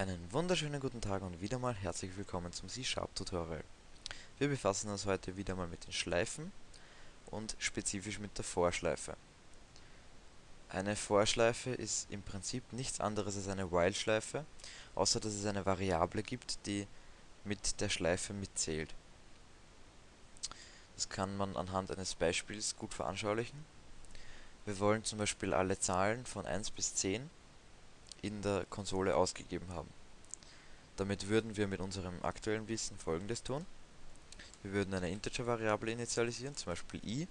Einen wunderschönen guten Tag und wieder mal herzlich willkommen zum C-Sharp Tutorial. Wir befassen uns heute wieder mal mit den Schleifen und spezifisch mit der Vorschleife. Eine Vorschleife ist im Prinzip nichts anderes als eine While-Schleife, außer dass es eine Variable gibt, die mit der Schleife mitzählt. Das kann man anhand eines Beispiels gut veranschaulichen. Wir wollen zum Beispiel alle Zahlen von 1 bis 10 in der Konsole ausgegeben haben. Damit würden wir mit unserem aktuellen Wissen folgendes tun. Wir würden eine Integer-Variable initialisieren, zum Beispiel i,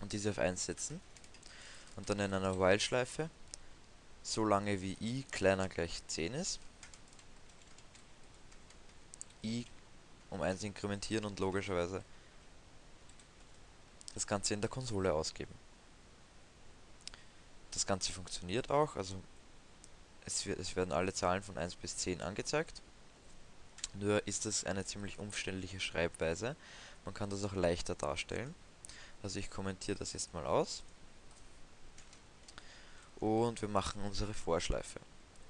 und diese auf 1 setzen. Und dann in einer While-Schleife, so lange wie i kleiner gleich 10 ist, i um 1 inkrementieren und logischerweise das Ganze in der Konsole ausgeben. Das Ganze funktioniert auch, also es, wird, es werden alle Zahlen von 1 bis 10 angezeigt. Nur ist das eine ziemlich umständliche Schreibweise. Man kann das auch leichter darstellen. Also ich kommentiere das jetzt mal aus. Und wir machen unsere Vorschleife.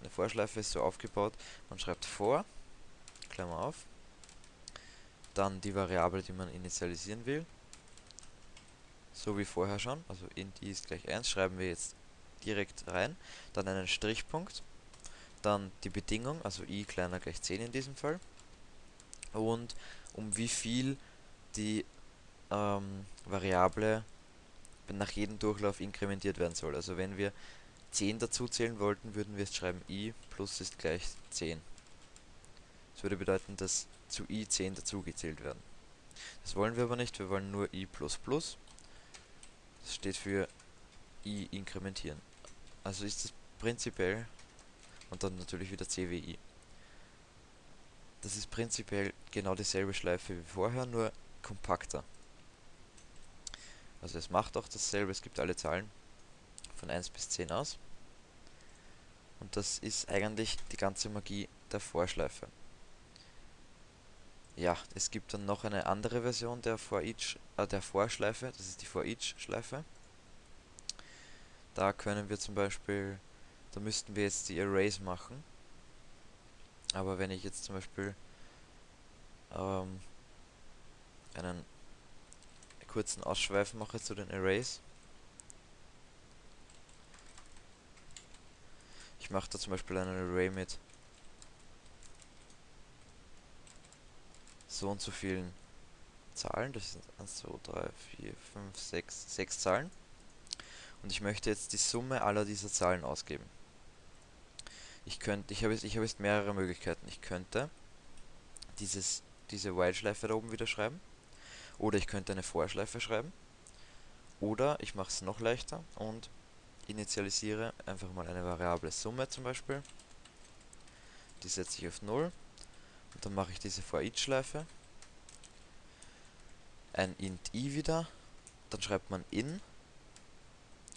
Eine Vorschleife ist so aufgebaut, man schreibt vor, Klammer auf, dann die Variable, die man initialisieren will, so wie vorher schon, also int i ist gleich 1, schreiben wir jetzt direkt rein, dann einen Strichpunkt, dann die Bedingung, also i kleiner gleich 10 in diesem Fall, und um wie viel die ähm, Variable nach jedem Durchlauf inkrementiert werden soll. Also wenn wir 10 dazu zählen wollten, würden wir jetzt schreiben i plus ist gleich 10. Das würde bedeuten, dass zu i 10 dazugezählt werden. Das wollen wir aber nicht, wir wollen nur i++. Das steht für i inkrementieren. Also ist es prinzipiell und dann natürlich wieder CWI. Das ist prinzipiell genau dieselbe Schleife wie vorher, nur kompakter. Also es macht auch dasselbe, es gibt alle Zahlen von 1 bis 10 aus. Und das ist eigentlich die ganze Magie der Vorschleife. Ja, es gibt dann noch eine andere Version der, For each, äh, der Vorschleife, das ist die For Each Schleife. Da können wir zum Beispiel da müssten wir jetzt die Arrays machen. Aber wenn ich jetzt zum Beispiel ähm, einen kurzen Ausschweif mache zu den Arrays. Ich mache da zum Beispiel einen Array mit so und so vielen Zahlen. Das sind 1, 2, 3, 4, 5, 6, 6 Zahlen. Und ich möchte jetzt die Summe aller dieser Zahlen ausgeben. Ich könnte, ich habe jetzt, ich jetzt mehrere Möglichkeiten. Ich könnte dieses, diese While-Schleife da oben wieder schreiben. Oder ich könnte eine Vorschleife schreiben. Oder ich mache es noch leichter und initialisiere einfach mal eine Variable Summe zum Beispiel. Die setze ich auf 0. Und dann mache ich diese For-Each-Schleife. Ein int i wieder. Dann schreibt man in.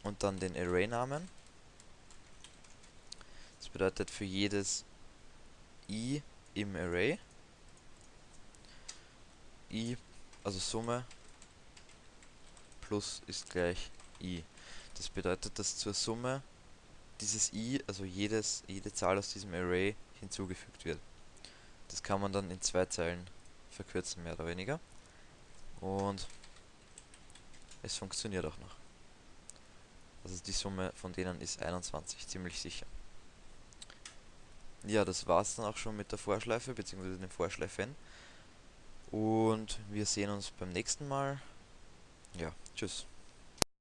Und dann den Array-Namen bedeutet für jedes i im Array i, also Summe plus ist gleich i. Das bedeutet, dass zur Summe dieses i, also jedes, jede Zahl aus diesem Array hinzugefügt wird. Das kann man dann in zwei Zeilen verkürzen, mehr oder weniger. Und es funktioniert auch noch. Also die Summe von denen ist 21, ziemlich sicher. Ja, das war's dann auch schon mit der Vorschleife, bzw. den Vorschleifen. Und wir sehen uns beim nächsten Mal. Ja, tschüss.